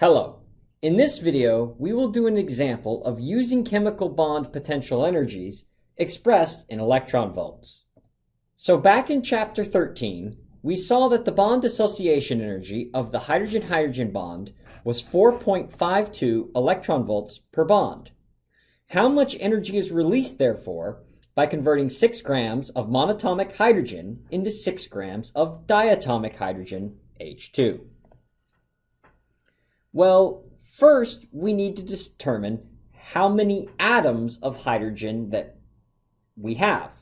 Hello. In this video, we will do an example of using chemical bond potential energies expressed in electron volts. So back in chapter 13, we saw that the bond dissociation energy of the hydrogen-hydrogen bond was 4.52 electron volts per bond. How much energy is released, therefore, by converting 6 grams of monatomic hydrogen into 6 grams of diatomic hydrogen, H2? Well, first we need to determine how many atoms of hydrogen that we have.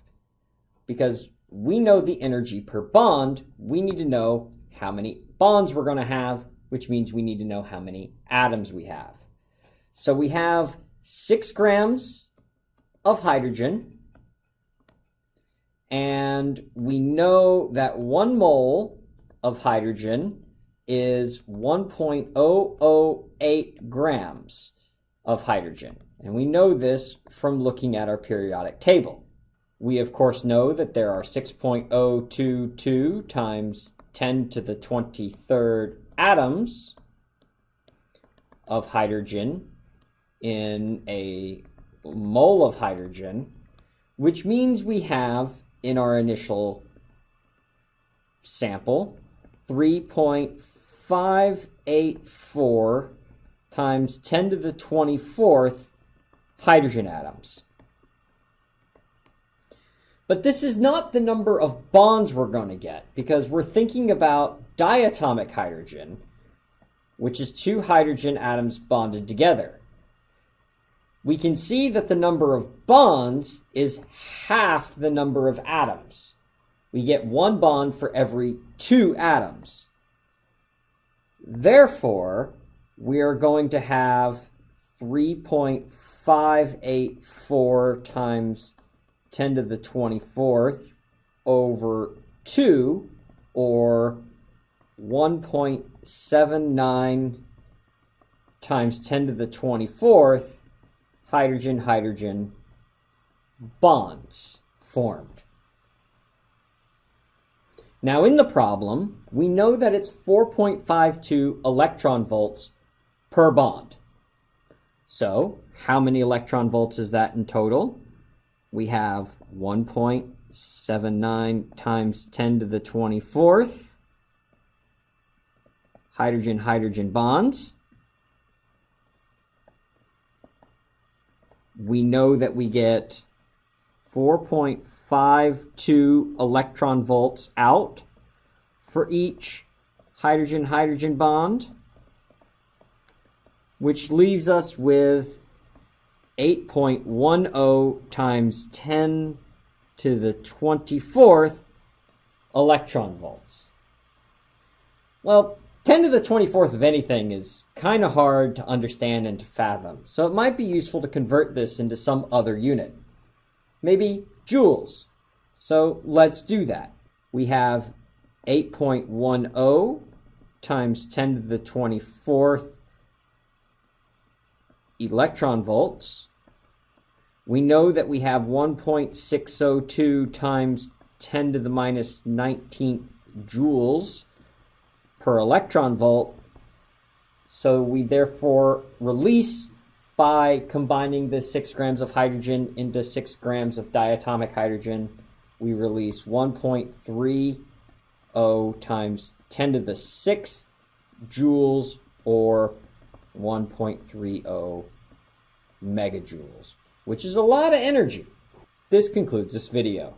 Because we know the energy per bond, we need to know how many bonds we're going to have, which means we need to know how many atoms we have. So we have 6 grams of hydrogen, and we know that 1 mole of hydrogen is 1.008 grams of hydrogen. And we know this from looking at our periodic table. We, of course, know that there are 6.022 times 10 to the 23rd atoms of hydrogen in a mole of hydrogen, which means we have in our initial sample 3.584 times 10 to the 24th hydrogen atoms. But this is not the number of bonds we're going to get because we're thinking about diatomic hydrogen, which is two hydrogen atoms bonded together. We can see that the number of bonds is half the number of atoms. We get one bond for every two atoms. Therefore, we are going to have 3.584 times 10 to the 24th over 2, or 1.79 times 10 to the 24th hydrogen-hydrogen bonds formed. Now in the problem, we know that it's 4.52 electron volts per bond. So how many electron volts is that in total? We have 1.79 times 10 to the 24th hydrogen-hydrogen bonds. We know that we get 4.52 electron volts out for each hydrogen-hydrogen bond, which leaves us with 8.10 times 10 to the 24th electron volts. Well, 10 to the 24th of anything is kind of hard to understand and to fathom, so it might be useful to convert this into some other unit. Maybe joules. So let's do that. We have 8.10 times 10 to the 24th electron volts. We know that we have 1.602 times 10 to the minus 19th joules per electron volt. So we therefore release by combining the 6 grams of hydrogen into 6 grams of diatomic hydrogen, we release 1.30 times 10 to the 6th joules or 1.30 megajoules, which is a lot of energy. This concludes this video.